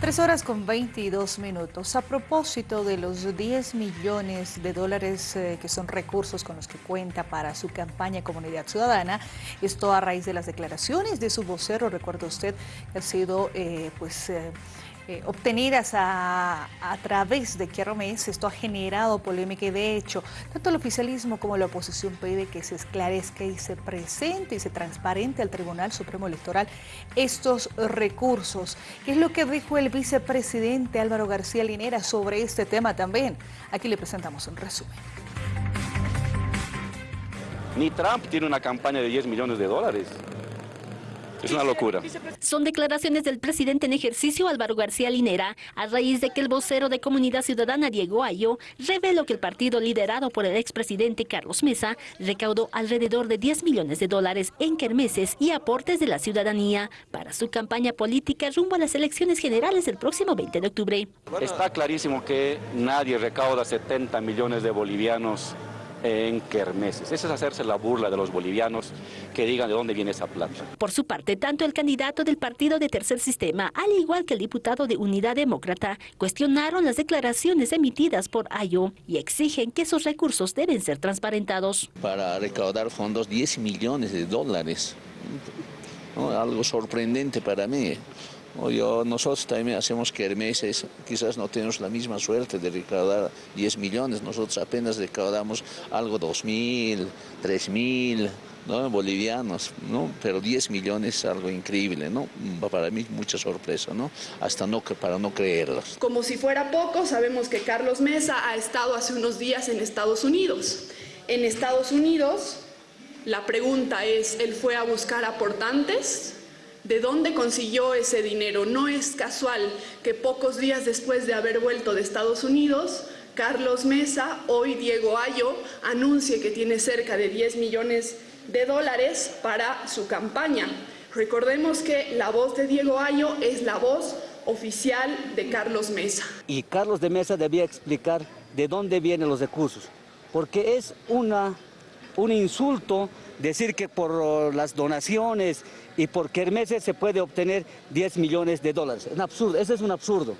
Tres horas con 22 minutos. A propósito de los 10 millones de dólares eh, que son recursos con los que cuenta para su campaña Comunidad Ciudadana, esto a raíz de las declaraciones de su vocero, recuerda usted, que ha sido eh, pues... Eh, eh, obtenidas a, través de Mes, esto ha generado polémica y de hecho, tanto el oficialismo como la oposición pide que se esclarezca y se presente y se transparente al Tribunal Supremo Electoral estos recursos. ¿Qué es lo que dijo el vicepresidente Álvaro García Linera sobre este tema también? Aquí le presentamos un resumen. Ni Trump tiene una campaña de 10 millones de dólares. Es una locura. Son declaraciones del presidente en ejercicio Álvaro García Linera a raíz de que el vocero de Comunidad Ciudadana Diego Ayo reveló que el partido liderado por el expresidente Carlos Mesa recaudó alrededor de 10 millones de dólares en kermeses y aportes de la ciudadanía para su campaña política rumbo a las elecciones generales del próximo 20 de octubre. Está clarísimo que nadie recauda 70 millones de bolivianos en kermeses. Eso es hacerse la burla de los bolivianos que digan de dónde viene esa plata. Por su parte, tanto el candidato del partido de Tercer Sistema, al igual que el diputado de Unidad Demócrata, cuestionaron las declaraciones emitidas por Ayo y exigen que esos recursos deben ser transparentados. Para recaudar fondos 10 millones de dólares, algo sorprendente para mí. Yo, nosotros también hacemos kermeses, quizás no tenemos la misma suerte de recaudar 10 millones, nosotros apenas recaudamos algo 2 mil, 3 mil, ¿no? bolivianos, ¿no? pero 10 millones es algo increíble, ¿no? para mí mucha sorpresa, ¿no? hasta no, para no creerlos. Como si fuera poco, sabemos que Carlos Mesa ha estado hace unos días en Estados Unidos. En Estados Unidos, la pregunta es, ¿él fue a buscar aportantes? ¿De dónde consiguió ese dinero? No es casual que pocos días después de haber vuelto de Estados Unidos, Carlos Mesa, hoy Diego Ayo, anuncie que tiene cerca de 10 millones de dólares para su campaña. Recordemos que la voz de Diego Ayo es la voz oficial de Carlos Mesa. Y Carlos de Mesa debía explicar de dónde vienen los recursos, porque es una, un insulto decir que por las donaciones y por kermeses se puede obtener 10 millones de dólares. Es absurdo, ese es un absurdo.